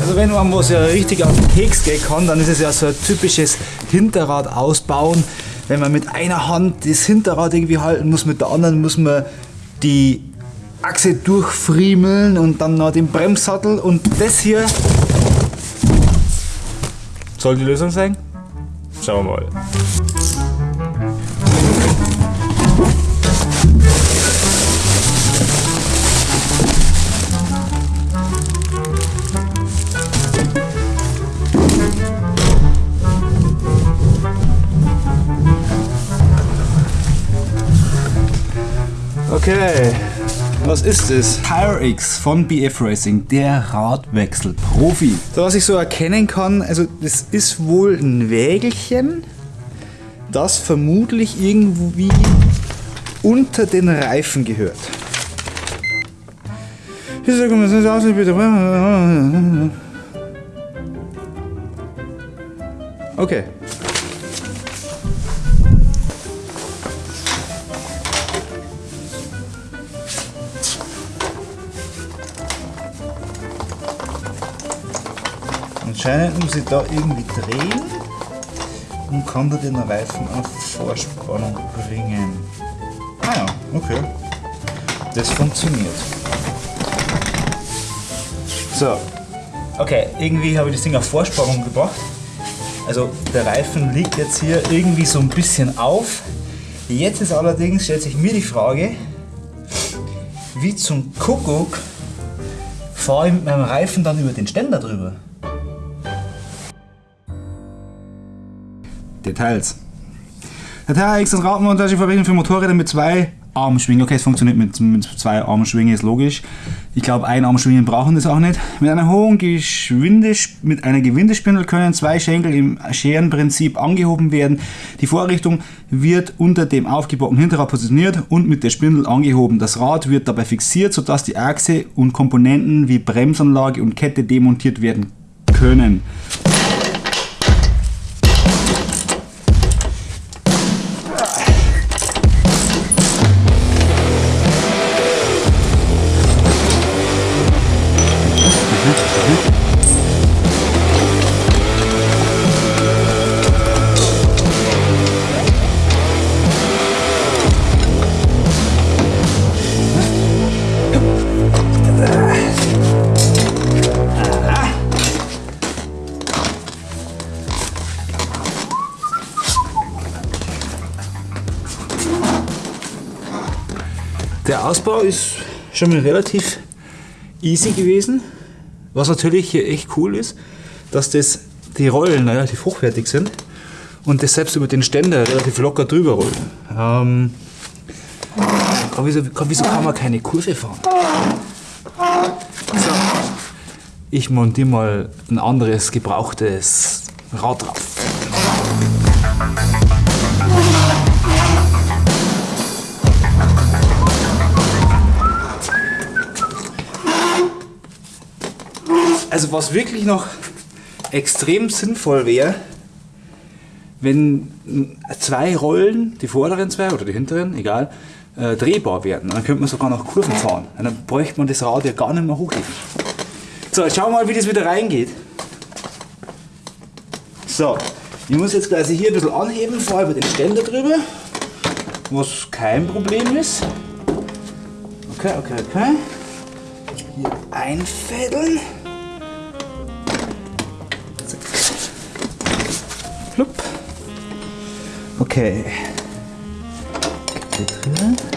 Also wenn man was ja richtig auf den Keks gehen kann, dann ist es ja so ein typisches Hinterrad ausbauen. Wenn man mit einer Hand das Hinterrad irgendwie halten muss, mit der anderen muss man die Achse durchfriemeln und dann noch den Bremssattel und das hier soll die Lösung sein? Schauen wir mal. Okay, was ist es? TireX von BF Racing, der Radwechselprofi. So, was ich so erkennen kann, also das ist wohl ein Wägelchen, das vermutlich irgendwie unter den Reifen gehört. Okay. Anscheinend muss ich da irgendwie drehen und kann da den Reifen auf Vorspannung bringen. Ah ja, okay. Das funktioniert. So. Okay, irgendwie habe ich das Ding auf Vorspannung gebracht. Also der Reifen liegt jetzt hier irgendwie so ein bisschen auf. Jetzt ist allerdings, stellt sich mir die Frage, wie zum Kuckuck fahre ich mit meinem Reifen dann über den Ständer drüber? Details. Der TRX ist Radmontage verwendet für Motorräder mit zwei Armschwingen. Okay, es funktioniert mit, mit zwei Armschwingen, ist logisch. Ich glaube, ein Armschwingen brauchen das auch nicht. Mit einer hohen Geschwinde, mit einer Gewindespindel können zwei Schenkel im Scherenprinzip angehoben werden. Die Vorrichtung wird unter dem aufgebauten Hinterrad positioniert und mit der Spindel angehoben. Das Rad wird dabei fixiert, sodass die Achse und Komponenten wie Bremsanlage und Kette demontiert werden können. Ausbau ist schon mal relativ easy gewesen. Was natürlich hier echt cool ist, dass das, die Rollen relativ hochwertig sind und das selbst über den Ständer relativ locker drüber rollt. Ähm, wieso, wieso kann man keine Kurve fahren? So. Ich montiere mal ein anderes gebrauchtes Rad drauf. Also was wirklich noch extrem sinnvoll wäre, wenn zwei Rollen, die vorderen zwei oder die hinteren, egal, äh, drehbar werden. Dann könnte man sogar noch Kurven fahren. Und dann bräuchte man das Rad ja gar nicht mehr hochheben. So, jetzt schauen wir mal, wie das wieder reingeht. So, ich muss jetzt gleich hier ein bisschen anheben, fahre über den Ständer drüber, was kein Problem ist. Okay, okay, okay. Hier einfädeln. Flupp. Okay. Hier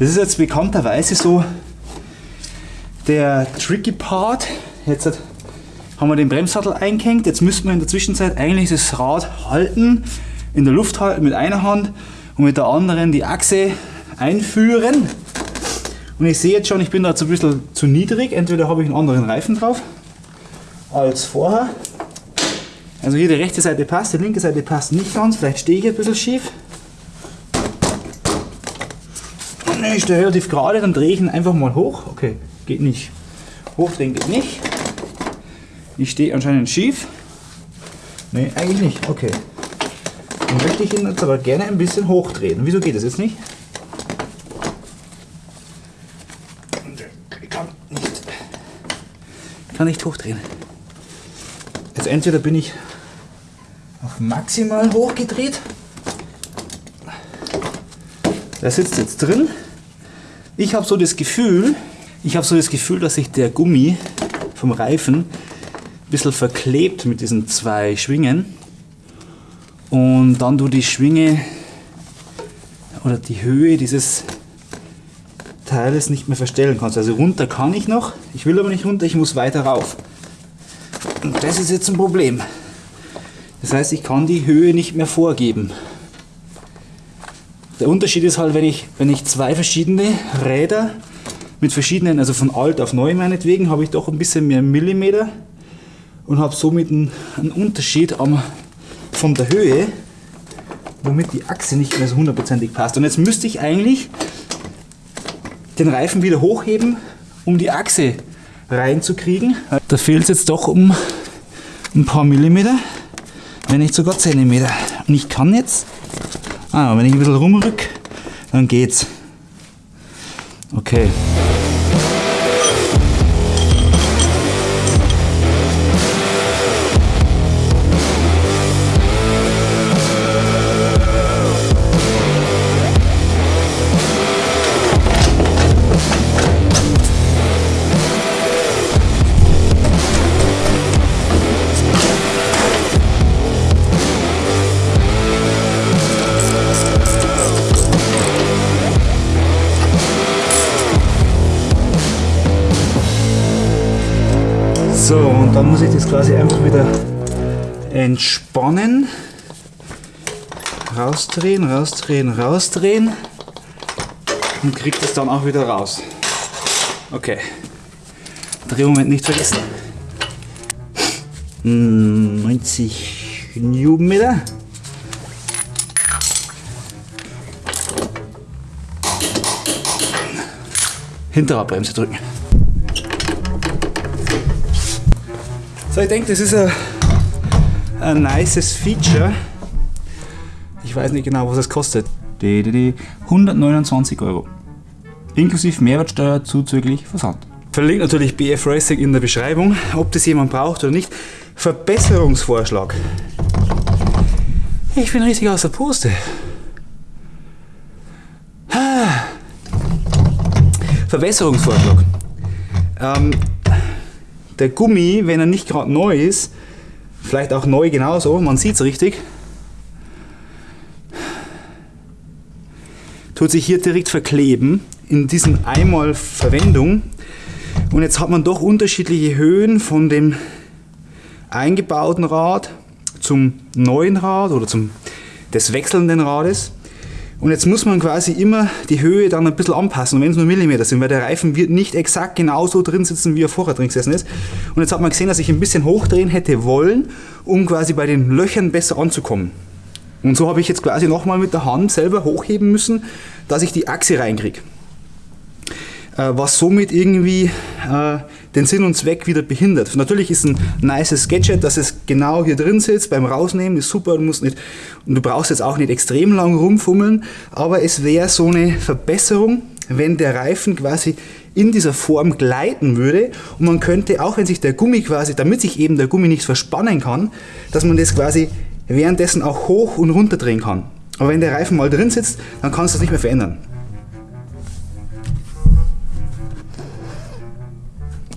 Das ist jetzt bekannterweise so der tricky Part. Jetzt haben wir den Bremssattel eingehängt. Jetzt müssten wir in der Zwischenzeit eigentlich das Rad halten, in der Luft halten mit einer Hand und mit der anderen die Achse einführen. Und ich sehe jetzt schon, ich bin da jetzt ein bisschen zu niedrig. Entweder habe ich einen anderen Reifen drauf als vorher. Also hier die rechte Seite passt, die linke Seite passt nicht ganz. Vielleicht stehe ich ein bisschen schief. Ich stehe relativ gerade, dann drehe ich ihn einfach mal hoch. Okay, geht nicht. Hochdrehen geht nicht. Ich stehe anscheinend schief. Ne, eigentlich nicht. Okay. Dann möchte ich ihn jetzt aber gerne ein bisschen hochdrehen. Wieso geht das jetzt nicht? Ich kann nicht, ich kann nicht hochdrehen. Jetzt entweder bin ich auf maximal hochgedreht. Der sitzt jetzt drin. Ich habe so das Gefühl, ich habe so das Gefühl, dass sich der Gummi vom Reifen ein bisschen verklebt mit diesen zwei Schwingen und dann du die Schwinge oder die Höhe dieses Teiles nicht mehr verstellen kannst. Also runter kann ich noch, ich will aber nicht runter, ich muss weiter rauf. Und das ist jetzt ein Problem. Das heißt, ich kann die Höhe nicht mehr vorgeben. Der Unterschied ist halt, wenn ich, wenn ich zwei verschiedene Räder mit verschiedenen, also von alt auf neu meinetwegen, habe ich doch ein bisschen mehr Millimeter und habe somit einen, einen Unterschied am, von der Höhe, womit die Achse nicht mehr so hundertprozentig passt. Und jetzt müsste ich eigentlich den Reifen wieder hochheben, um die Achse reinzukriegen. Da fehlt es jetzt doch um ein paar Millimeter, wenn nicht sogar Zentimeter. Und ich kann jetzt, ah, wenn ich ein bisschen rumrück, dann geht's. Okay. Dann muss ich das quasi einfach wieder entspannen. Rausdrehen, rausdrehen, rausdrehen. Und kriegt es dann auch wieder raus. Okay. Drehmoment nicht vergessen. 90 Newtonmeter. Hinterradbremse drücken. So, ich denke, das ist ein, ein nices Feature. Ich weiß nicht genau, was es kostet. 129 Euro. Inklusive Mehrwertsteuer zuzüglich Versand. Verlinkt natürlich BF Racing in der Beschreibung, ob das jemand braucht oder nicht. Verbesserungsvorschlag. Ich bin richtig aus der Puste. Verbesserungsvorschlag. Ähm, der Gummi, wenn er nicht gerade neu ist, vielleicht auch neu genauso, man sieht es richtig, tut sich hier direkt verkleben in diesem einmal Verwendung. Und jetzt hat man doch unterschiedliche Höhen von dem eingebauten Rad zum neuen Rad oder zum des wechselnden Rades. Und jetzt muss man quasi immer die Höhe dann ein bisschen anpassen, wenn es nur Millimeter sind, weil der Reifen wird nicht exakt genauso drin sitzen, wie er vorher drin gesessen ist. Und jetzt hat man gesehen, dass ich ein bisschen hochdrehen hätte wollen, um quasi bei den Löchern besser anzukommen. Und so habe ich jetzt quasi nochmal mit der Hand selber hochheben müssen, dass ich die Achse reinkriege. Äh, was somit irgendwie äh, den Sinn und Zweck wieder behindert. Natürlich ist ein nices Gadget, dass es genau hier drin sitzt, beim Rausnehmen ist super, du musst nicht, und du brauchst jetzt auch nicht extrem lang rumfummeln, aber es wäre so eine Verbesserung, wenn der Reifen quasi in dieser Form gleiten würde und man könnte, auch wenn sich der Gummi quasi, damit sich eben der Gummi nicht verspannen kann, dass man das quasi währenddessen auch hoch und runter drehen kann. Aber wenn der Reifen mal drin sitzt, dann kannst du das nicht mehr verändern.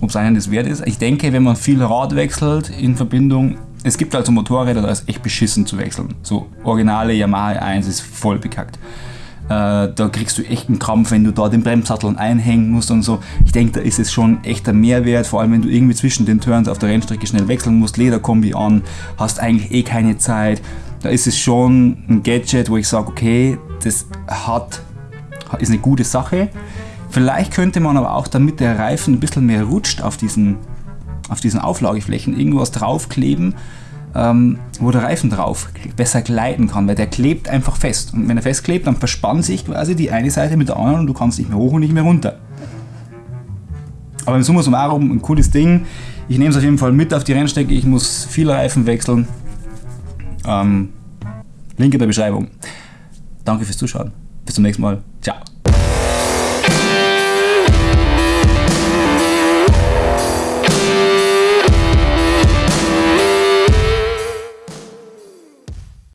Ob es einen das wert ist. Ich denke, wenn man viel Rad wechselt in Verbindung, es gibt also Motorräder, da ist echt beschissen zu wechseln. So originale Yamaha 1 ist voll bekackt. Äh, da kriegst du echt einen Krampf, wenn du da den Bremssattel einhängen musst und so. Ich denke, da ist es schon echt ein Mehrwert, vor allem wenn du irgendwie zwischen den Turns auf der Rennstrecke schnell wechseln musst, Lederkombi an, hast eigentlich eh keine Zeit. Da ist es schon ein Gadget, wo ich sage, okay, das hat, ist eine gute Sache. Vielleicht könnte man aber auch, damit der Reifen ein bisschen mehr rutscht auf diesen, auf diesen Auflageflächen, irgendwas draufkleben, äh, ähm, wo der Reifen drauf besser gleiten kann, weil der klebt einfach fest. Und wenn er festklebt, dann verspannt sich quasi die eine Seite mit der anderen und du kannst nicht mehr hoch und nicht mehr runter. Aber im Summa summarum ein cooles Ding. Ich nehme es auf jeden Fall mit auf die Rennstrecke. Ich muss viele Reifen wechseln. Ähm, Link in der Beschreibung. Danke fürs Zuschauen. Bis zum nächsten Mal. Ciao.